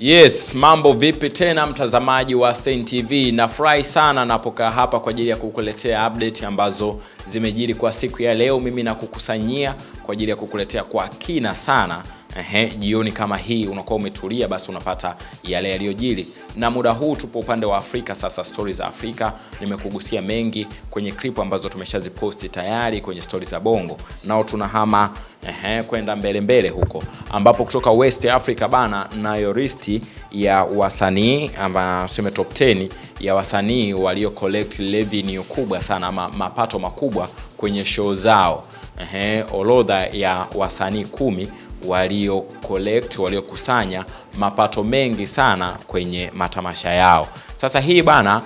Yes, mambo vipi tena mtazamaji wa Stein TV? Nafurahi sana napokaa hapa kwa ajili ya kukuletea update ambazo zimejiri kwa siku ya leo. Mimi nakukusanyia kwa ajili ya kukuletea kwa kina sana. Ehe, jioni kama hii unakuwa umetulia, basi unapata yale yaliyojiri, na muda huu tupo upande wa Afrika. Sasa stori za Afrika nimekugusia mengi kwenye clip ambazo tumeshaziposti tayari kwenye stori za Bongo, nao tunahama ehe, kwenda mbele mbele huko ambapo kutoka West Africa bana, nayo listi ya wasanii ama tuseme top 10 ya wasanii walio collect revenue kubwa sana ama mapato makubwa kwenye show zao. Ehe, orodha ya wasanii kumi walio collect waliokusanya mapato mengi sana kwenye matamasha yao. Sasa hii bana,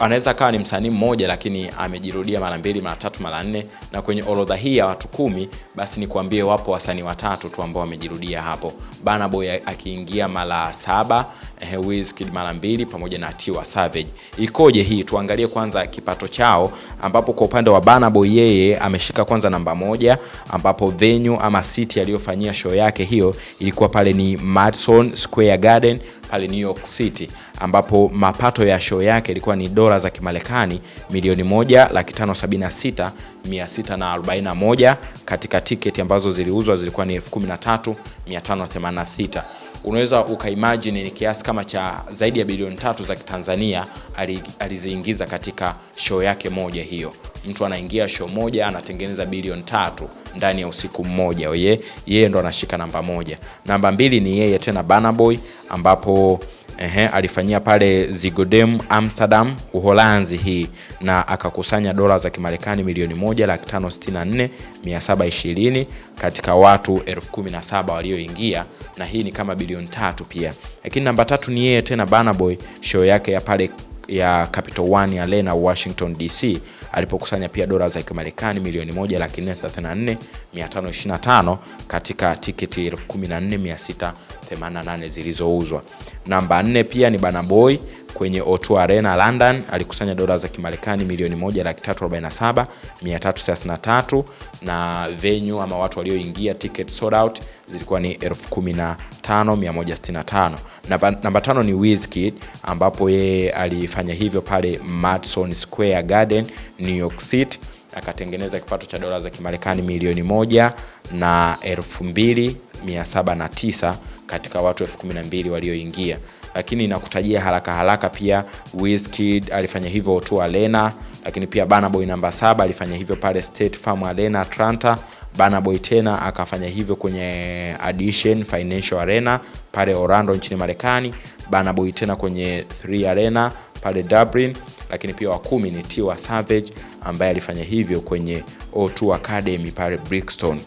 anaweza kawa ni msanii mmoja lakini amejirudia mara mbili, mara tatu, mara nne, na kwenye orodha hii ya watu kumi, basi nikuambie wapo wasanii watatu tu ambao wamejirudia hapo. Burna Boy akiingia mara saba, eh, Wizkid mara mbili pamoja na Tiwa Savage. Ikoje hii? Tuangalie kwanza kipato chao, ambapo kwa upande wa banaboy Boy yeye ameshika kwanza namba moja, ambapo venue ama city aliyofanyia show yake hiyo ilikuwa pale ni Madison Square Garden pale New York City, ambapo mapato ya show yake ilikuwa ni dola za Kimarekani milioni moja laki tano sabini na sita mia sita na arobaini na moja katika tiketi ambazo ziliuzwa zilikuwa ni elfu kumi na tatu mia tano themanini na sita unaweza ukaimagine ni kiasi kama cha zaidi ya bilioni tatu za Kitanzania aliziingiza katika show yake moja hiyo. Mtu anaingia show moja anatengeneza bilioni tatu ndani ya usiku mmoja. Yeye yeye ndo anashika namba moja. Namba mbili ni yeye tena banaboy Boy ambapo Ehe, alifanyia pale Zigodem Amsterdam Uholanzi hii na akakusanya dola za Kimarekani milioni moja laki tano sitini na nne mia saba ishirini katika watu elfu kumi na saba walioingia, na hii ni kama bilioni tatu pia. Lakini namba tatu ni yeye tena Burna Boy, show yake ya pale ya Capital One Arena Washington DC alipokusanya pia dola za Kimarekani milioni moja laki nne nne mia tano katika tiketi elfu kumi na nne mia sita themanini na nane zilizouzwa. Namba nne pia ni Banaboy Boy kwenye O2 Arena London alikusanya dola za Kimarekani milioni moja laki tatu arobaini na venue ama watu walioingia ticket sold out zilikuwa ni elfu kumi na tano mia moja sitini na tano. Namba, namba tano ni Wizkid ambapo yeye alifanya hivyo pale Madison Square Garden New York City akatengeneza kipato cha dola za Kimarekani milioni moja na elfu mbili mia saba na tisa katika watu elfu kumi na mbili walioingia, lakini nakutajia haraka haraka pia Wizkid alifanya hivyo O2 Arena, lakini pia Burna Boy namba saba alifanya hivyo pale State Farm Arena Atlanta. Burna Boy tena akafanya hivyo kwenye Addition Financial Arena pale Orlando nchini Marekani. Burna Boy tena kwenye 3 Arena pale Dublin, lakini pia wa kumi ni Tiwa Savage ambaye alifanya hivyo kwenye O2 Academy pale Brixton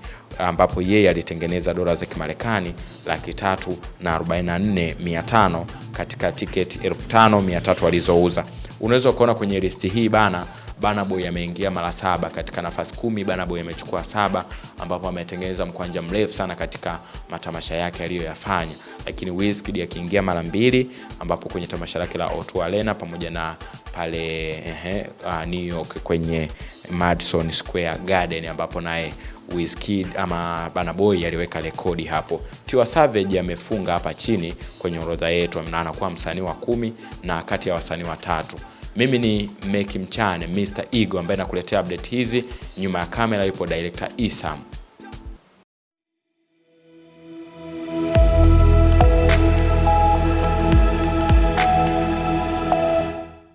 ambapo yeye alitengeneza dola za Kimarekani laki tatu na arobaini na nne mia tano katika tiketi elfu tano mia tatu alizouza. Unaweza ukaona kwenye listi hii bana, Burna Boy ameingia mara saba katika nafasi kumi. Burna Boy amechukua saba, ambapo ametengeneza mkwanja mrefu sana katika matamasha yake aliyoyafanya, lakini Wizkid akiingia mara mbili, ambapo kwenye tamasha lake la O2 Arena pamoja na pale ehe, uh, New York kwenye Madison Square Garden ambapo naye Wizkid ama Burna Boy aliweka rekodi hapo. Tiwa Savage amefunga hapa chini kwenye orodha yetu na anakuwa msanii wa kumi na kati ya wasanii watatu. Mimi ni Meki Mchane Mr Ego ambaye nakuletea update hizi. Nyuma ya kamera yupo director Isam.